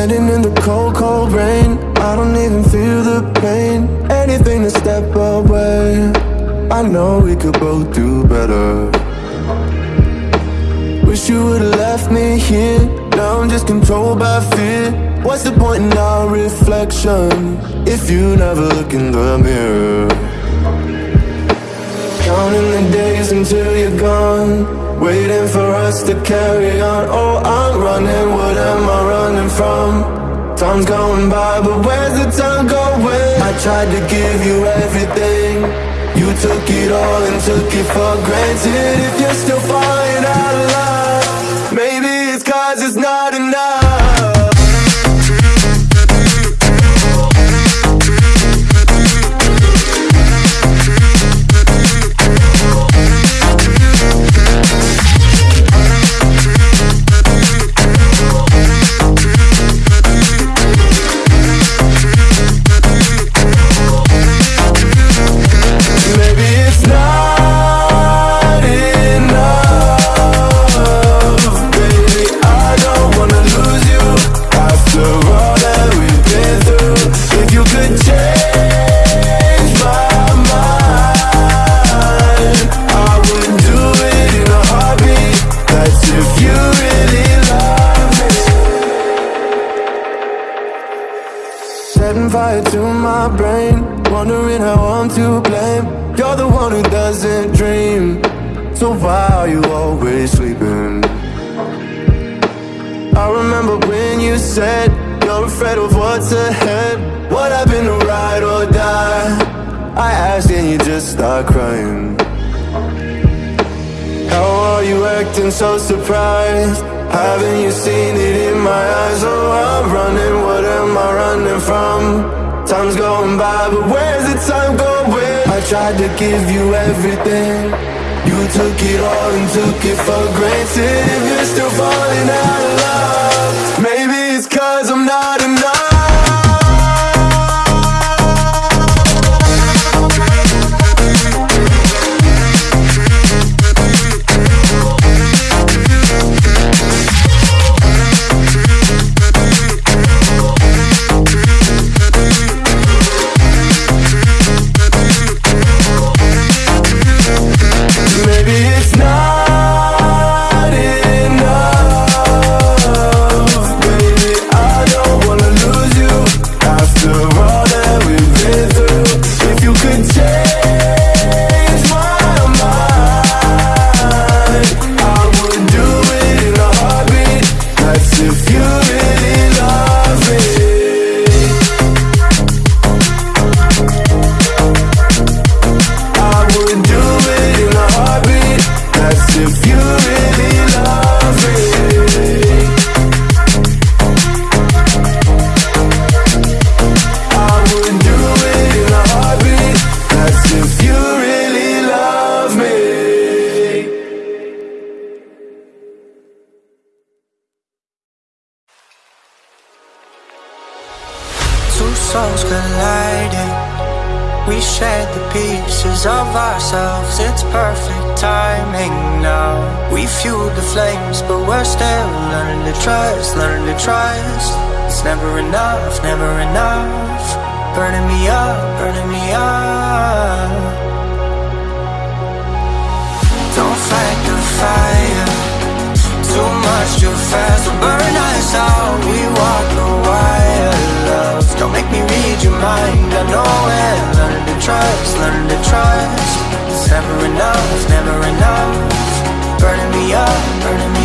Standing in the cold, cold rain. I don't even feel the pain. Anything to step away. I know we could both do better. Wish you would've left me here. Now I'm just controlled by fear. What's the point in our reflection If you never look in the mirror? Counting the days until you're gone. Waiting for us to carry on Time's going by, but where's the time going? I tried to give you everything You took it all and took it for granted If you're still falling out of love doesn't dream So why are you always sleeping? I remember when you said You're afraid of what's ahead What happened to ride or die? I asked and you just start crying How are you acting so surprised? Haven't you seen it in my eyes? Oh, I'm running, what am I running from? Time's going by, but where's the time going? Tried to give you everything. You took it all and took it for granted. If you're still falling out of love We shared the pieces of ourselves. It's perfect timing now. We fueled the flames, but we're still learning to trust, learning to trust. It's never enough, never enough. Burning me up, burning me up. Don't fight the fire. Too much too fast will burn us out. We walk the wire, love. Don't make me read your mind. I know it. Trust, learn to trust. It's never enough, never enough. Burning me up, burning me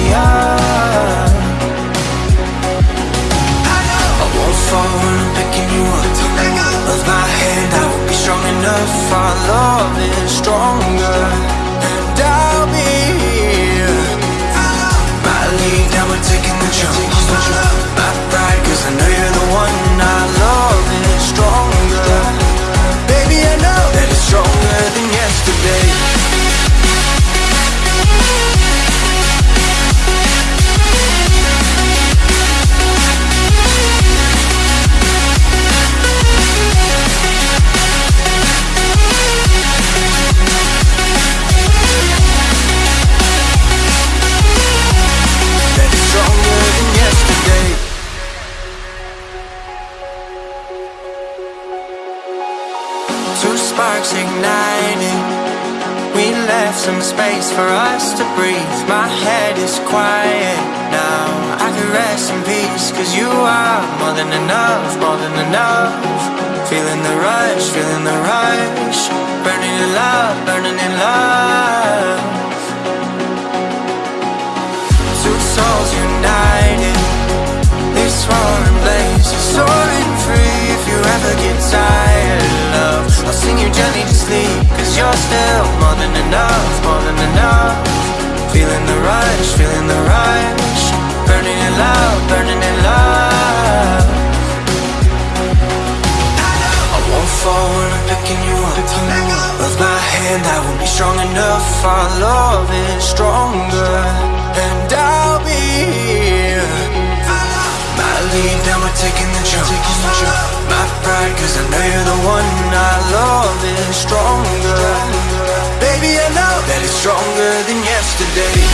left some space for us to breathe. My head is quiet now. I can rest in peace, cause you are more than enough, more than enough. Feeling the rush, feeling the rush. Burning in love, burning in love. Two souls united. This roaring blaze is soaring you gently to sleep. Cause you're still more than enough, more than enough. Feeling the rush, feeling the rush. Burning in love, burning in love. I won't fall when I'm picking you up. With my hand, I won't be strong enough. Our love is stronger, and I'll be here. My lead, now we're taking the jump. My pride, cause I know you're the one. Stronger. Baby, I know that it's stronger than yesterday.